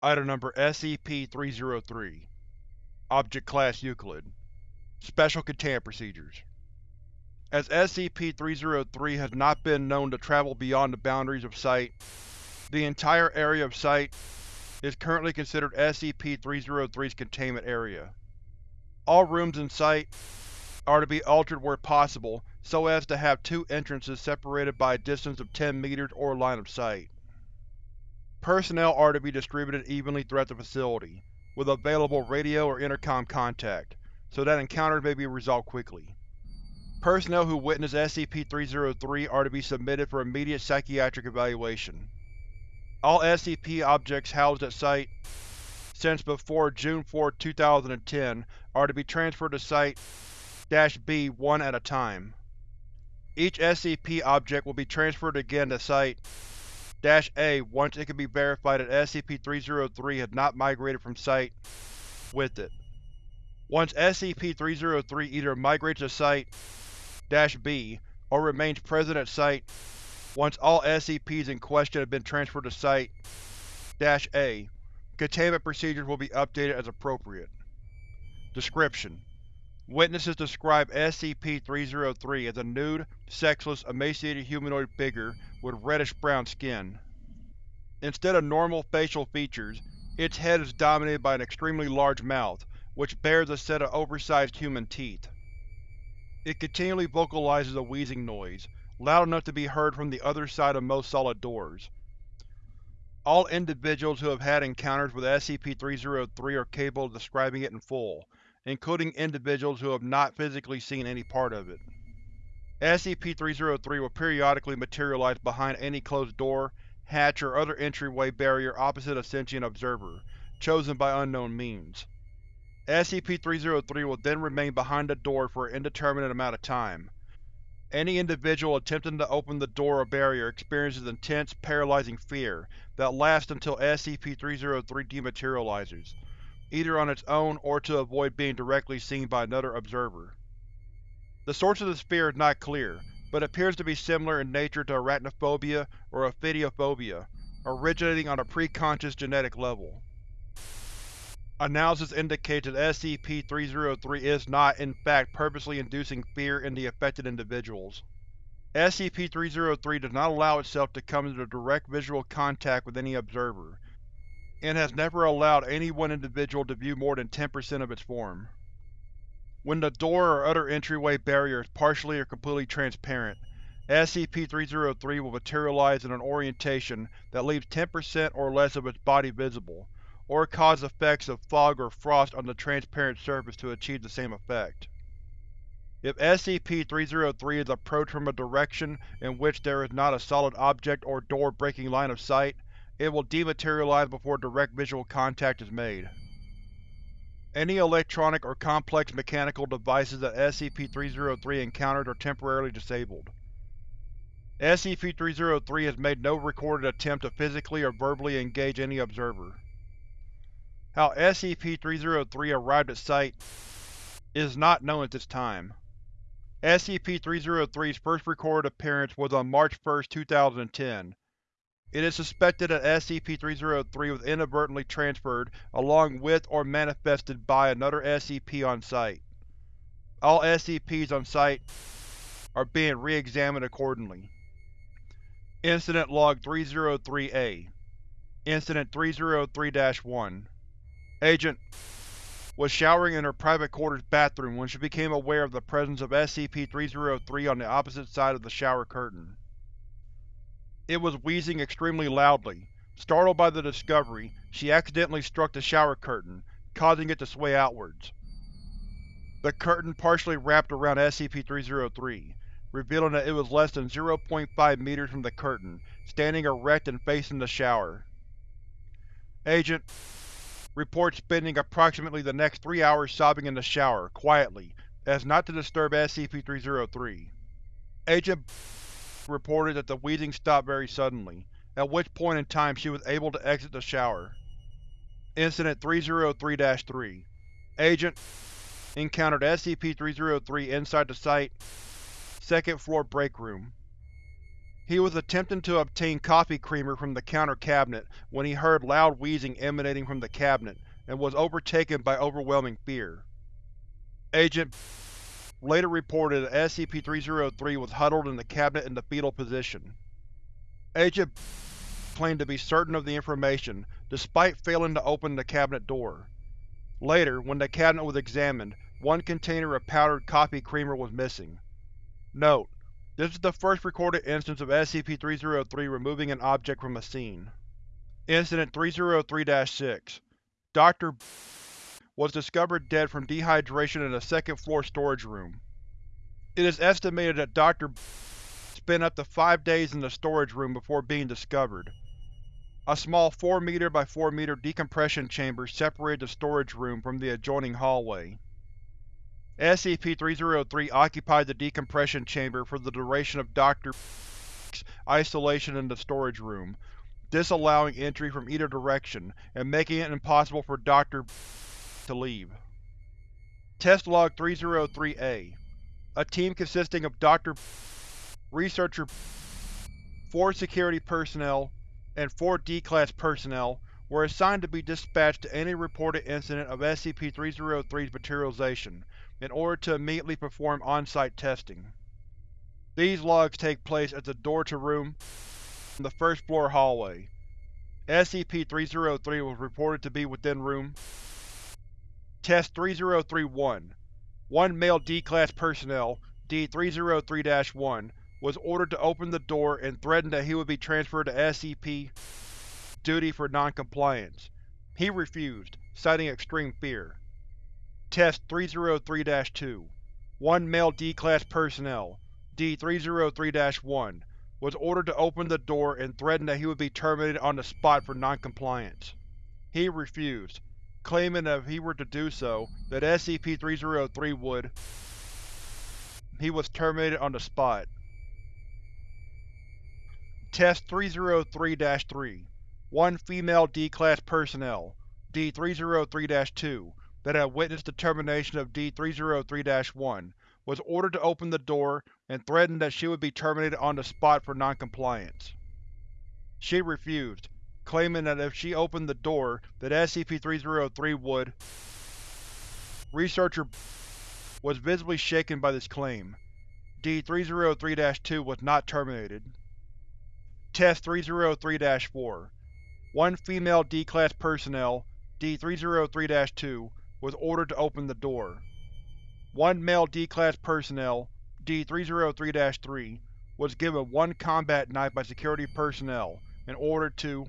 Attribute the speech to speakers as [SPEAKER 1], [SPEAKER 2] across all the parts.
[SPEAKER 1] Item Number SCP-303 Object Class Euclid Special Containment Procedures As SCP-303 has not been known to travel beyond the boundaries of Site, the entire area of Site is currently considered SCP-303's containment area. All rooms in Site are to be altered where possible so as to have two entrances separated by a distance of 10 meters or line of sight. Personnel are to be distributed evenly throughout the facility, with available radio or intercom contact, so that encounters may be resolved quickly. Personnel who witness SCP-303 are to be submitted for immediate psychiatric evaluation. All SCP objects housed at Site since before June 4, 2010 are to be transferred to Site-B one at a time. Each SCP object will be transferred again to Site-A once it can be verified that SCP-303 has not migrated from Site with it. Once SCP-303 either migrates to Site-B or remains present at Site once all SCPs in question have been transferred to Site-A, containment procedures will be updated as appropriate. Description: Witnesses describe SCP-303 as a nude, sexless, emaciated humanoid figure with reddish-brown skin. Instead of normal facial features, its head is dominated by an extremely large mouth, which bears a set of oversized human teeth. It continually vocalizes a wheezing noise, loud enough to be heard from the other side of most solid doors. All individuals who have had encounters with SCP-303 are capable of describing it in full, including individuals who have not physically seen any part of it. SCP-303 will periodically materialize behind any closed door, hatch, or other entryway barrier opposite a sentient observer, chosen by unknown means. SCP-303 will then remain behind the door for an indeterminate amount of time, any individual attempting to open the door or barrier experiences intense, paralyzing fear that lasts until SCP-303 dematerializes, either on its own or to avoid being directly seen by another observer. The source of the fear is not clear, but appears to be similar in nature to arachnophobia or ophidiophobia, originating on a preconscious genetic level. Analysis indicates that SCP-303 is not, in fact, purposely inducing fear in the affected individuals. SCP-303 does not allow itself to come into direct visual contact with any observer, and has never allowed any one individual to view more than 10% of its form. When the door or other entryway barrier is partially or completely transparent, SCP-303 will materialize in an orientation that leaves 10% or less of its body visible, or cause effects of fog or frost on the transparent surface to achieve the same effect. If SCP-303 is approached from a direction in which there is not a solid object or door breaking line of sight, it will dematerialize before direct visual contact is made. Any electronic or complex mechanical devices that SCP-303 encounters are temporarily disabled. SCP-303 has made no recorded attempt to physically or verbally engage any observer. How SCP-303 arrived at Site is not known at this time. SCP-303's first recorded appearance was on March 1, 2010. It is suspected that SCP-303 was inadvertently transferred along with or manifested by another SCP on Site. All SCPs on Site are being re-examined accordingly. Incident Log 303-A Incident 303-1 Agent was showering in her private quarters bathroom when she became aware of the presence of SCP-303 on the opposite side of the shower curtain. It was wheezing extremely loudly. Startled by the discovery, she accidentally struck the shower curtain, causing it to sway outwards. The curtain partially wrapped around SCP-303, revealing that it was less than 0.5 meters from the curtain, standing erect and facing the shower. Agent Report spending approximately the next three hours sobbing in the shower, quietly, as not to disturb SCP-303. Agent reported that the wheezing stopped very suddenly, at which point in time she was able to exit the shower. Incident 303-3 Agent encountered SCP-303 inside the Site second floor break room. He was attempting to obtain coffee creamer from the counter cabinet when he heard loud wheezing emanating from the cabinet and was overtaken by overwhelming fear. Agent later reported that SCP-303 was huddled in the cabinet in the fetal position. Agent claimed to be certain of the information, despite failing to open the cabinet door. Later, when the cabinet was examined, one container of powdered coffee creamer was missing. Note: This is the first recorded instance of SCP-303 removing an object from a scene. Incident 303-6 Dr. was discovered dead from dehydration in a second-floor storage room. It is estimated that Dr. spent up to five days in the storage room before being discovered. A small 4 m by 4 m decompression chamber separated the storage room from the adjoining hallway. SCP-303 occupied the decompression chamber for the duration of Dr. isolation in the storage room, disallowing entry from either direction and making it impossible for Dr. to leave. Test Log 303-A A team consisting of Dr. Researcher 4 security personnel, and 4 D-Class personnel were assigned to be dispatched to any reported incident of SCP-303's materialization, in order to immediately perform on-site testing. These logs take place at the door to room in the first floor hallway. SCP-303 was reported to be within room Test 3031 One male D-Class personnel, D-303-1, was ordered to open the door and threatened that he would be transferred to SCP duty for non-compliance. He refused, citing extreme fear. Test 303-2 One male D-Class personnel, D-303-1, was ordered to open the door and threatened that he would be terminated on the spot for non-compliance. He refused, claiming that if he were to do so, that SCP-303 would he was terminated on the spot. Test 303-3 One female D-Class personnel, D-303-2, that had witnessed the termination of D-303-1, was ordered to open the door and threatened that she would be terminated on the spot for non-compliance. She refused, claiming that if she opened the door, that SCP-303 would Researcher was visibly shaken by this claim. D-303-2 was not terminated. Test 303-4 One female D-Class personnel, D-303-2, was ordered to open the door. One male D-Class personnel, D-303-3, was given one combat knife by security personnel and ordered to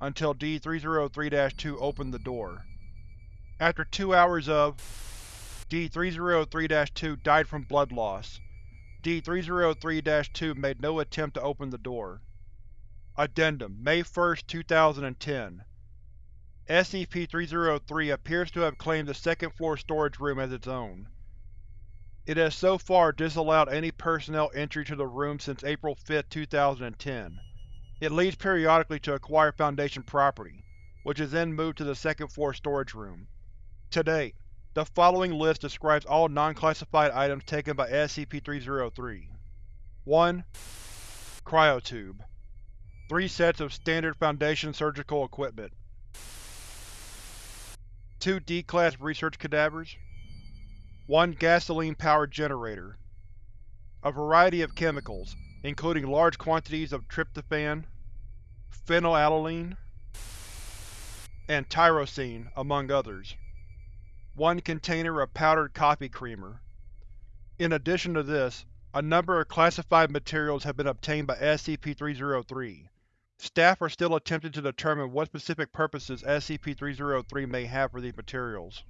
[SPEAKER 1] until D-303-2 opened the door. After two hours of D-303-2 died from blood loss. D-303-2 made no attempt to open the door. Addendum May 1, 2010 SCP-303 appears to have claimed the second-floor storage room as its own. It has so far disallowed any personnel entry to the room since April 5, 2010. It leaves periodically to acquire Foundation property, which is then moved to the second-floor storage room. To date, the following list describes all non-classified items taken by SCP-303. 1. Cryotube 3 sets of standard Foundation surgical equipment 2 D-Class research cadavers 1 gasoline-powered generator A variety of chemicals, including large quantities of tryptophan, phenylalanine, and tyrosine, among others. One container of powdered coffee creamer. In addition to this, a number of classified materials have been obtained by SCP-303. Staff are still attempting to determine what specific purposes SCP-303 may have for these materials.